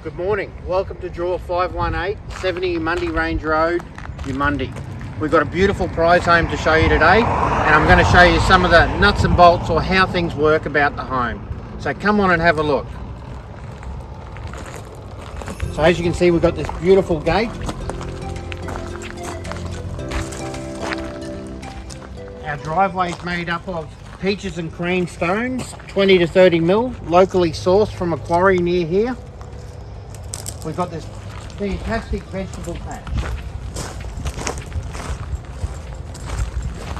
Good morning. Welcome to Draw 518, 70 Mundy Range Road, Mundy. We've got a beautiful prize home to show you today and I'm going to show you some of the nuts and bolts or how things work about the home. So come on and have a look. So as you can see we've got this beautiful gate. Our driveway is made up of peaches and cream stones, 20 to 30 mil, locally sourced from a quarry near here. We've got this fantastic vegetable patch.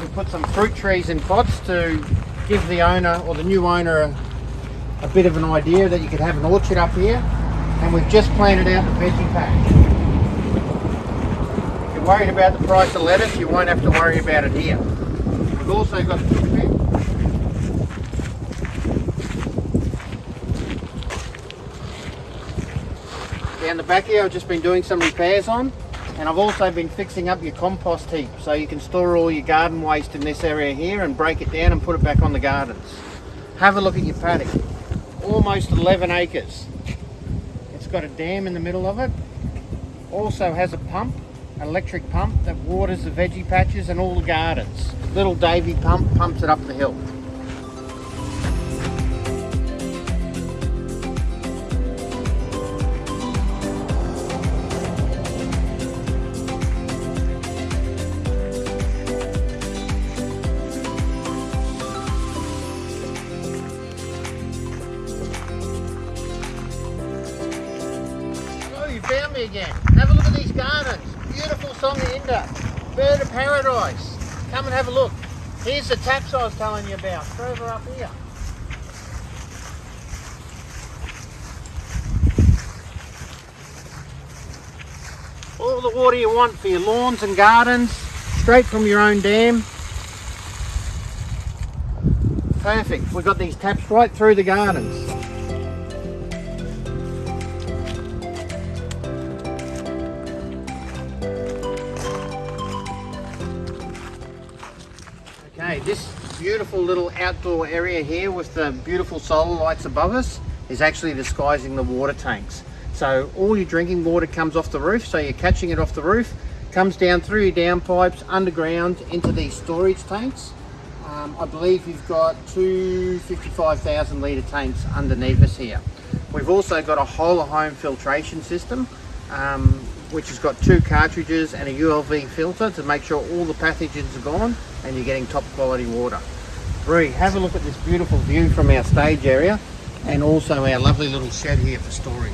We put some fruit trees in pots to give the owner or the new owner a, a bit of an idea that you could have an orchard up here. And we've just planted out the veggie patch. If you're worried about the price of lettuce, you won't have to worry about it here. We've also got down the back here I've just been doing some repairs on and I've also been fixing up your compost heap so you can store all your garden waste in this area here and break it down and put it back on the gardens. Have a look at your paddock. Almost 11 acres. It's got a dam in the middle of it. Also has a pump, electric pump that waters the veggie patches and all the gardens. Little Davey pump pumps it up the hill. Me again. Have a look at these gardens. Beautiful Songainda. Bird of paradise. Come and have a look. Here's the taps I was telling you about. Further up here. All the water you want for your lawns and gardens. Straight from your own dam. Perfect. We've got these taps right through the gardens. This beautiful little outdoor area here with the beautiful solar lights above us is actually disguising the water tanks. So all your drinking water comes off the roof, so you're catching it off the roof, comes down through your downpipes, underground into these storage tanks. Um, I believe you've got two 55,000 litre tanks underneath us here. We've also got a whole home filtration system um, which has got two cartridges and a ULV filter to make sure all the pathogens are gone and you're getting top quality water. Bree, have a look at this beautiful view from our stage area and also our lovely little shed here for storage.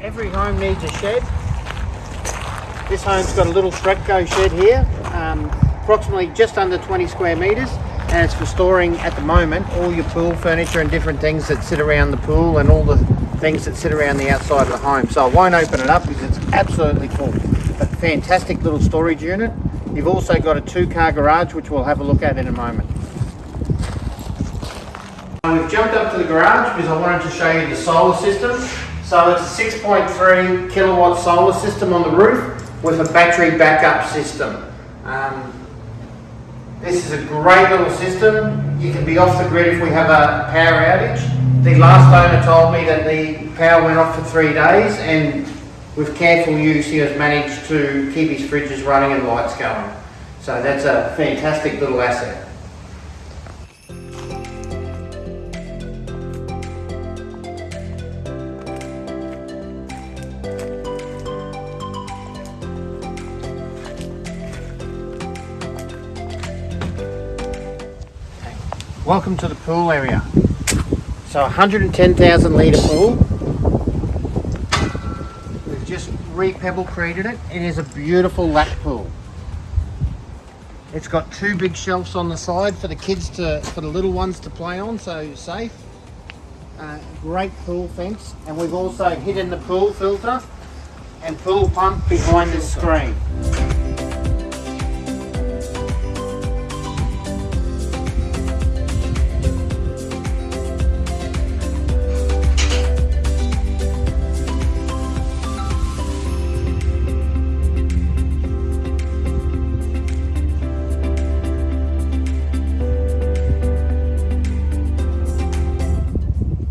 Every home needs a shed. This home's got a little Stratco shed here. Um, approximately just under 20 square meters and it's for storing at the moment all your pool furniture and different things that sit around the pool and all the things that sit around the outside of the home. So I won't open it up because it's absolutely full. But fantastic little storage unit. You've also got a two car garage which we'll have a look at in a moment. We've jumped up to the garage because I wanted to show you the solar system. So it's a 6.3 kilowatt solar system on the roof with a battery backup system. Um, this is a great little system. You can be off the grid if we have a power outage. The last owner told me that the power went off for three days and with careful use he has managed to keep his fridges running and lights going. So that's a fantastic little asset. Welcome to the pool area. So 110,000 litre pool. We've just re-pebblecreted it. It is a beautiful lap pool. It's got two big shelves on the side for the kids to, for the little ones to play on, so safe. Uh, great pool fence. And we've also hidden the pool filter and pool pump behind the screen.